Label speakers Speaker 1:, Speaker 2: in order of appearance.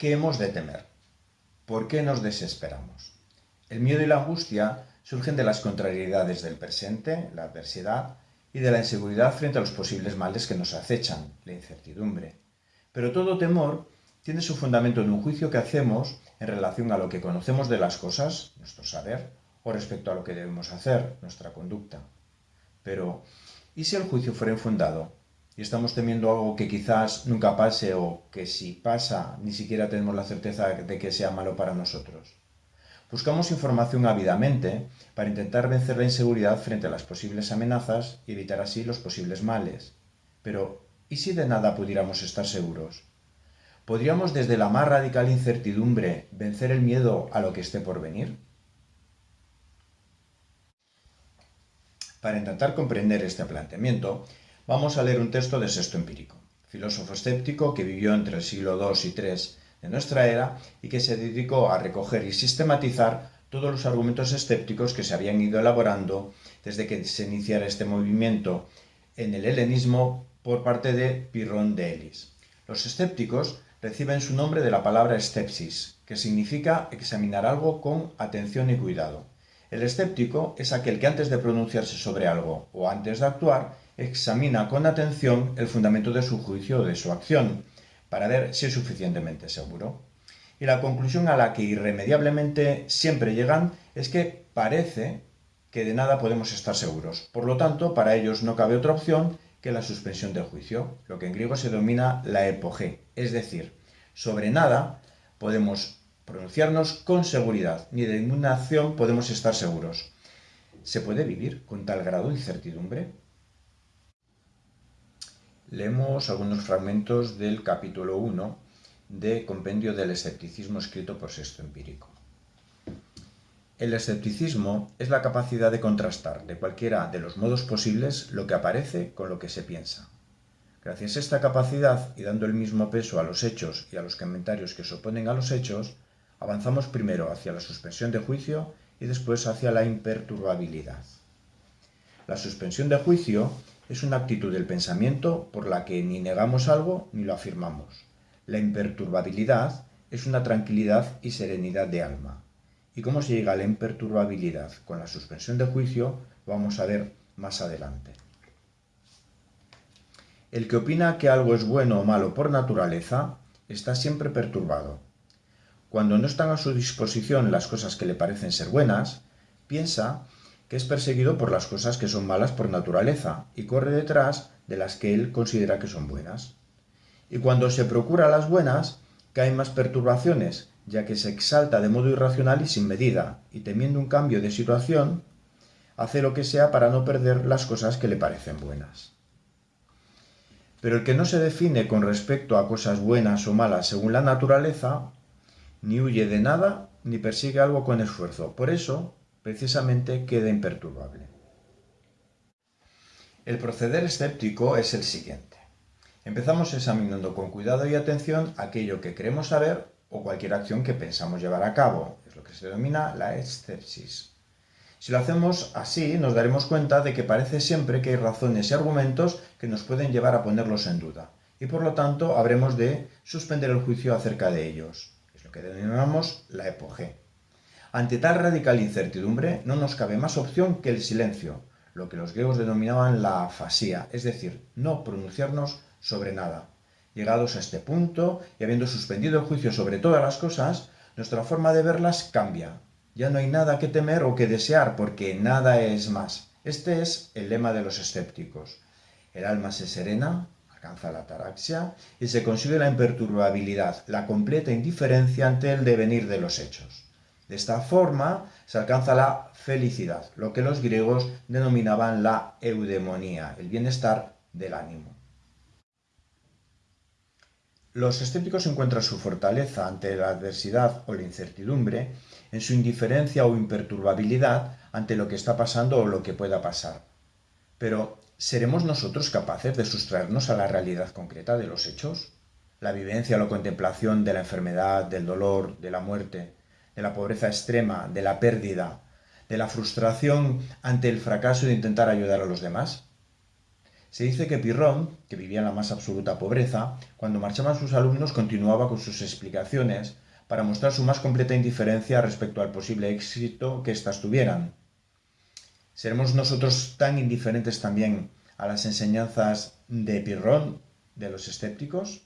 Speaker 1: ¿Qué hemos de temer? ¿Por qué nos desesperamos? El miedo y la angustia surgen de las contrariedades del presente, la adversidad, y de la inseguridad frente a los posibles males que nos acechan, la incertidumbre. Pero todo temor tiene su fundamento en un juicio que hacemos en relación a lo que conocemos de las cosas, nuestro saber, o respecto a lo que debemos hacer, nuestra conducta. Pero, ¿y si el juicio fuera infundado y estamos temiendo algo que quizás nunca pase o que si pasa ni siquiera tenemos la certeza de que sea malo para nosotros? Buscamos información ávidamente para intentar vencer la inseguridad frente a las posibles amenazas y evitar así los posibles males. Pero, ¿y si de nada pudiéramos estar seguros? ¿Podríamos desde la más radical incertidumbre vencer el miedo a lo que esté por venir? Para intentar comprender este planteamiento, vamos a leer un texto de Sexto Empírico, filósofo escéptico que vivió entre el siglo II y III de nuestra era y que se dedicó a recoger y sistematizar todos los argumentos escépticos que se habían ido elaborando desde que se iniciara este movimiento en el helenismo por parte de Pirrón de Elis. Los escépticos reciben su nombre de la palabra escepsis, que significa examinar algo con atención y cuidado. El escéptico es aquel que antes de pronunciarse sobre algo o antes de actuar, examina con atención el fundamento de su juicio o de su acción, para ver si es suficientemente seguro. Y la conclusión a la que irremediablemente siempre llegan es que parece que de nada podemos estar seguros. Por lo tanto, para ellos no cabe otra opción que la suspensión del juicio, lo que en griego se denomina la epoge, es decir, sobre nada podemos pronunciarnos con seguridad, ni de ninguna acción podemos estar seguros. ¿Se puede vivir con tal grado de incertidumbre? Leemos algunos fragmentos del capítulo 1 de Compendio del Escepticismo escrito por Sexto Empírico. El escepticismo es la capacidad de contrastar de cualquiera de los modos posibles lo que aparece con lo que se piensa. Gracias a esta capacidad y dando el mismo peso a los hechos y a los comentarios que se oponen a los hechos, avanzamos primero hacia la suspensión de juicio y después hacia la imperturbabilidad. La suspensión de juicio es una actitud del pensamiento por la que ni negamos algo ni lo afirmamos. La imperturbabilidad es una tranquilidad y serenidad de alma. ¿Y cómo se llega a la imperturbabilidad con la suspensión de juicio? Vamos a ver más adelante. El que opina que algo es bueno o malo por naturaleza está siempre perturbado cuando no están a su disposición las cosas que le parecen ser buenas, piensa que es perseguido por las cosas que son malas por naturaleza y corre detrás de las que él considera que son buenas. Y cuando se procura las buenas, caen más perturbaciones, ya que se exalta de modo irracional y sin medida, y temiendo un cambio de situación, hace lo que sea para no perder las cosas que le parecen buenas. Pero el que no se define con respecto a cosas buenas o malas según la naturaleza, ni huye de nada, ni persigue algo con esfuerzo. Por eso, precisamente, queda imperturbable. El proceder escéptico es el siguiente. Empezamos examinando con cuidado y atención aquello que queremos saber o cualquier acción que pensamos llevar a cabo. Es lo que se denomina la escepsis. Si lo hacemos así, nos daremos cuenta de que parece siempre que hay razones y argumentos que nos pueden llevar a ponerlos en duda, y por lo tanto habremos de suspender el juicio acerca de ellos que denominamos la epoge. Ante tal radical incertidumbre no nos cabe más opción que el silencio, lo que los griegos denominaban la afasía, es decir, no pronunciarnos sobre nada. Llegados a este punto y habiendo suspendido el juicio sobre todas las cosas, nuestra forma de verlas cambia. Ya no hay nada que temer o que desear porque nada es más. Este es el lema de los escépticos. El alma se serena, alcanza la ataraxia y se consigue la imperturbabilidad, la completa indiferencia ante el devenir de los hechos. De esta forma se alcanza la felicidad, lo que los griegos denominaban la eudemonía, el bienestar del ánimo. Los escépticos encuentran su fortaleza ante la adversidad o la incertidumbre en su indiferencia o imperturbabilidad ante lo que está pasando o lo que pueda pasar. Pero ¿Seremos nosotros capaces de sustraernos a la realidad concreta de los hechos? La vivencia o la contemplación de la enfermedad, del dolor, de la muerte, de la pobreza extrema, de la pérdida, de la frustración ante el fracaso de intentar ayudar a los demás. Se dice que Pirrón, que vivía en la más absoluta pobreza, cuando marchaban sus alumnos continuaba con sus explicaciones para mostrar su más completa indiferencia respecto al posible éxito que éstas tuvieran. ¿Seremos nosotros tan indiferentes también a las enseñanzas de Pirrón, de los escépticos?